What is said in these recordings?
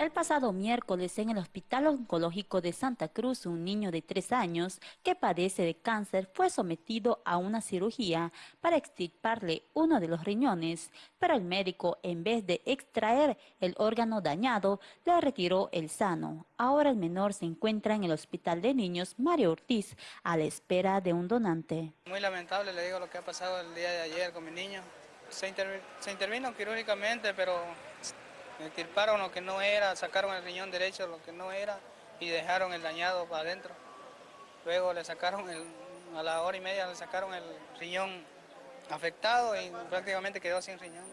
El pasado miércoles en el Hospital Oncológico de Santa Cruz, un niño de tres años que padece de cáncer fue sometido a una cirugía para extirparle uno de los riñones, pero el médico en vez de extraer el órgano dañado, le retiró el sano. Ahora el menor se encuentra en el Hospital de Niños Mario Ortiz a la espera de un donante. Muy lamentable, le digo lo que ha pasado el día de ayer con mi niño. Se, intervino quirúrgicamente, pero me extirparon lo que no era, sacaron el riñón derecho lo que no era y dejaron el dañado para adentro. Luego le sacaron, a la hora y media le sacaron el riñón afectado y prácticamente quedó sin riñón.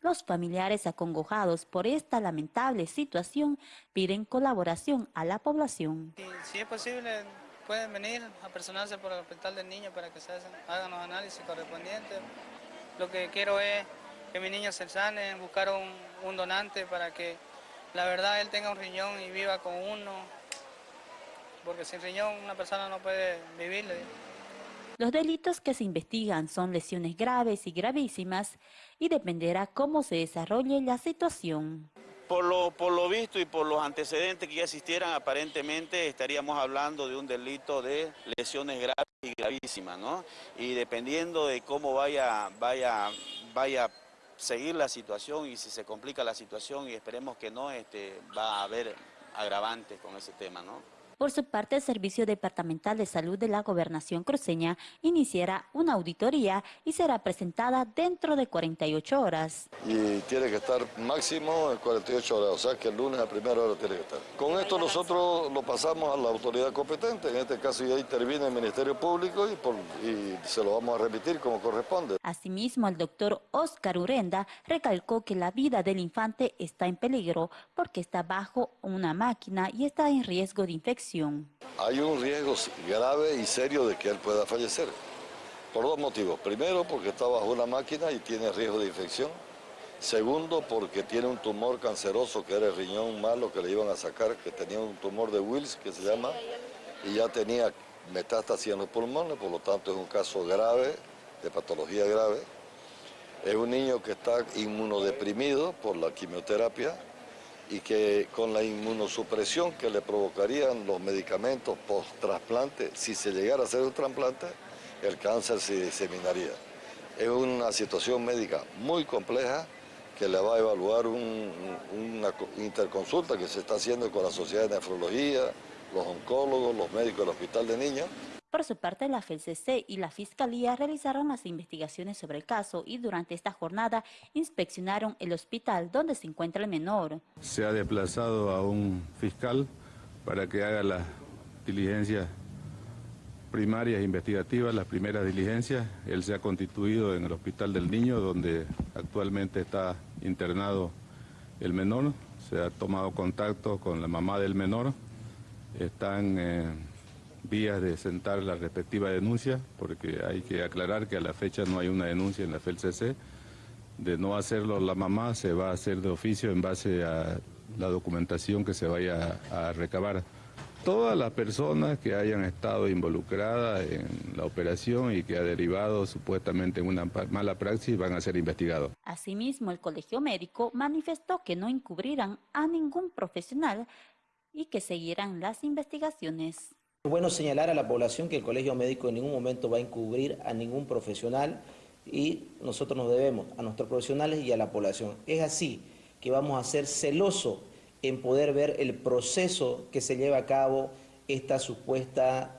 Los familiares acongojados por esta lamentable situación piden colaboración a la población. Si, es posible, pueden venir a personarse por el hospital del niño para que se hagan los análisis correspondientes. Lo que quiero es que mi niño se sane, buscar un, donante para que la verdad él tenga un riñón y viva con uno, porque sin riñón una persona no puede vivir. Los delitos que se investigan son lesiones graves y gravísimas y dependerá cómo se desarrolle la situación. Por lo, por lo visto y por los antecedentes que ya existieran, aparentemente estaríamos hablando de un delito de lesiones graves y gravísimas, ¿no? Y dependiendo de cómo vaya, vaya, vaya seguir la situación y si se complica la situación y esperemos que no, este, va a haber agravantes con ese tema, ¿no? Por su parte, el Servicio Departamental de Salud de la Gobernación Cruceña iniciará una auditoría y será presentada dentro de 48 horas. Y tiene que estar máximo en 48 horas, o sea que el lunes a primera hora tiene que estar. Con esto nosotros lo pasamos a la autoridad competente, en este caso ya interviene el Ministerio Público y, y se lo vamos a remitir como corresponde. Asimismo, el doctor Oscar Urenda recalcó que la vida del infante está en peligro porque está bajo una máquina y está en riesgo de infección hay un riesgo grave y serio de que él pueda fallecer, por dos motivos. Primero, porque está bajo una máquina y tiene riesgo de infección. Segundo, porque tiene un tumor canceroso que era el riñón malo que le iban a sacar, que tenía un tumor de Wills, que se llama, y ya tenía metástasis en los pulmones, por lo tanto es un caso grave, de patología grave. Es un niño que está inmunodeprimido por la quimioterapia, y que con la inmunosupresión que le provocarían los medicamentos post-trasplante, si se llegara a hacer un trasplante, el cáncer se diseminaría. Es una situación médica muy compleja que le va a evaluar una interconsulta que se está haciendo con la Sociedad de Nefrología, los oncólogos, los médicos del Hospital de Niños, por su parte, la FELCC y la Fiscalía realizaron las investigaciones sobre el caso y durante esta jornada inspeccionaron el hospital donde se encuentra el menor. Se ha desplazado a un fiscal para que haga las diligencias primarias investigativas, las primeras diligencias. Él se ha constituido en el Hospital del Niño, donde actualmente está internado el menor. Se ha tomado contacto con la mamá del menor. Están... Eh, vías de sentar la respectiva denuncia, porque hay que aclarar que a la fecha no hay una denuncia en la FELCC. De no hacerlo la mamá, se va a hacer de oficio en base a la documentación que se vaya a recabar. Todas las personas que hayan estado involucradas en la operación y que ha derivado supuestamente en una mala praxis van a ser investigados. Asimismo, el Colegio Médico manifestó que no encubrirán a ningún profesional y que seguirán las investigaciones. Es bueno señalar a la población que el Colegio Médico en ningún momento va a encubrir a ningún profesional y nosotros nos debemos a nuestros profesionales y a la población. Es así que vamos a ser celosos en poder ver el proceso que se lleva a cabo esta supuesta